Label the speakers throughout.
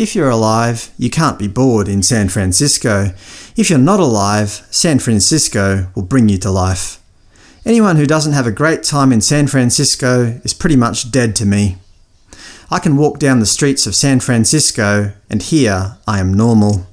Speaker 1: If you're alive, you can't be bored in San Francisco. If you're not alive, San Francisco will bring you to life. Anyone who doesn't have a great time in San Francisco is pretty much dead to me. I can walk down the streets of San Francisco, and here I am normal.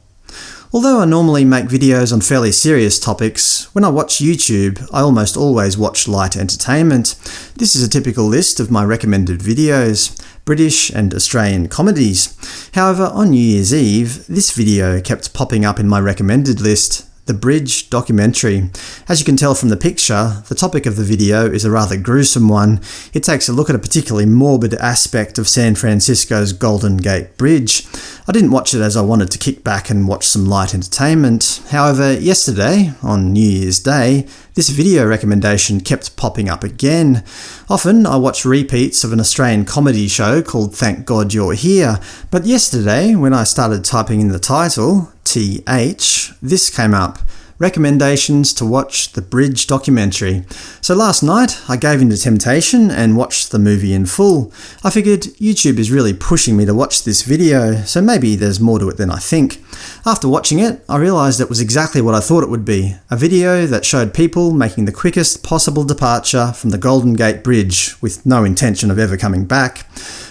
Speaker 1: Although I normally make videos on fairly serious topics, when I watch YouTube I almost always watch light entertainment. This is a typical list of my recommended videos. British and Australian comedies. However, on New Year's Eve, this video kept popping up in my recommended list, the Bridge documentary. As you can tell from the picture, the topic of the video is a rather gruesome one. It takes a look at a particularly morbid aspect of San Francisco's Golden Gate Bridge. I didn't watch it as I wanted to kick back and watch some light entertainment. However, yesterday, on New Year's Day, this video recommendation kept popping up again. Often I watch repeats of an Australian comedy show called Thank God You're Here, but yesterday, when I started typing in the title, TH, this came up. Recommendations to watch the Bridge documentary. So last night I gave in to temptation and watched the movie in full. I figured YouTube is really pushing me to watch this video, so maybe there's more to it than I think. After watching it, I realised it was exactly what I thought it would be – a video that showed people making the quickest possible departure from the Golden Gate Bridge, with no intention of ever coming back.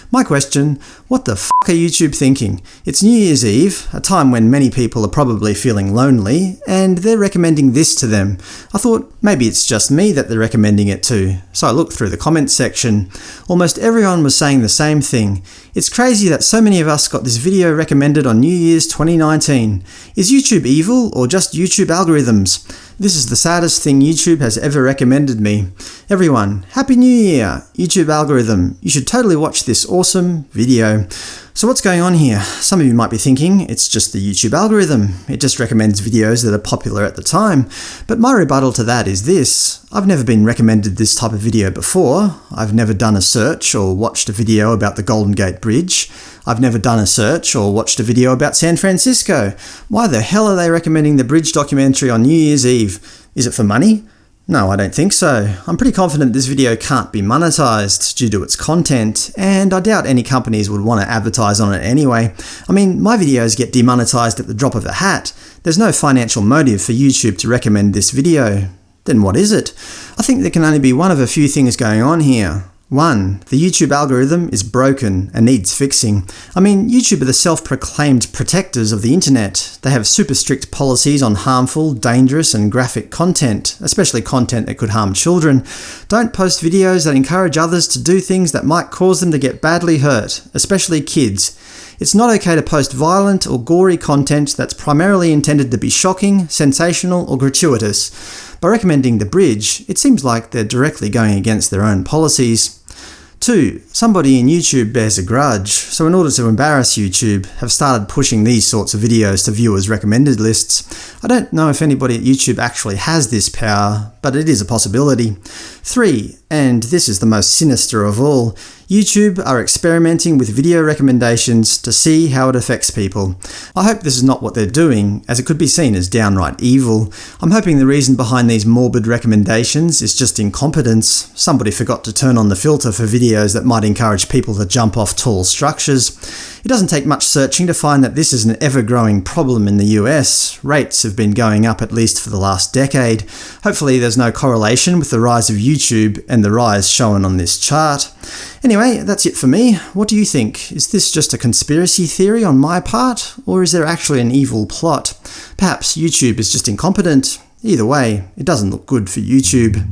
Speaker 1: My question, what the f are YouTube thinking? It's New Year's Eve, a time when many people are probably feeling lonely, and they're recommending this to them. I thought maybe it's just me that they're recommending it to, so I looked through the comments section. Almost everyone was saying the same thing. It's crazy that so many of us got this video recommended on New Year's 2019. Is YouTube evil, or just YouTube algorithms? This is the saddest thing YouTube has ever recommended me. Everyone, Happy New Year! YouTube algorithm, you should totally watch this awesome video. So what's going on here? Some of you might be thinking, it's just the YouTube algorithm. It just recommends videos that are popular at the time. But my rebuttal to that is this. I've never been recommended this type of video before. I've never done a search or watched a video about the Golden Gate Bridge. I've never done a search or watched a video about San Francisco. Why the hell are they recommending the Bridge documentary on New Year's Eve? Is it for money? No, I don't think so. I'm pretty confident this video can't be monetized due to its content, and I doubt any companies would want to advertise on it anyway. I mean, my videos get demonetized at the drop of a hat. There's no financial motive for YouTube to recommend this video. Then what is it? I think there can only be one of a few things going on here. 1. The YouTube algorithm is broken and needs fixing. I mean, YouTube are the self-proclaimed protectors of the internet. They have super strict policies on harmful, dangerous and graphic content, especially content that could harm children. Don't post videos that encourage others to do things that might cause them to get badly hurt, especially kids. It's not okay to post violent or gory content that's primarily intended to be shocking, sensational or gratuitous. By recommending the bridge, it seems like they're directly going against their own policies. 2. Somebody in YouTube bears a grudge, so in order to embarrass YouTube, have started pushing these sorts of videos to viewers' recommended lists. I don't know if anybody at YouTube actually has this power, but it is a possibility. 3. And this is the most sinister of all, YouTube are experimenting with video recommendations to see how it affects people. I hope this is not what they're doing, as it could be seen as downright evil. I'm hoping the reason behind these morbid recommendations is just incompetence. Somebody forgot to turn on the filter for videos that might encourage people to jump off tall structures. It doesn't take much searching to find that this is an ever-growing problem in the US. Rates have been going up at least for the last decade. Hopefully there's no correlation with the rise of YouTube and the rise shown on this chart. Anyway, that's it for me. What do you think? Is this just a conspiracy theory on my part, or is there actually an evil plot? Perhaps YouTube is just incompetent. Either way, it doesn't look good for YouTube.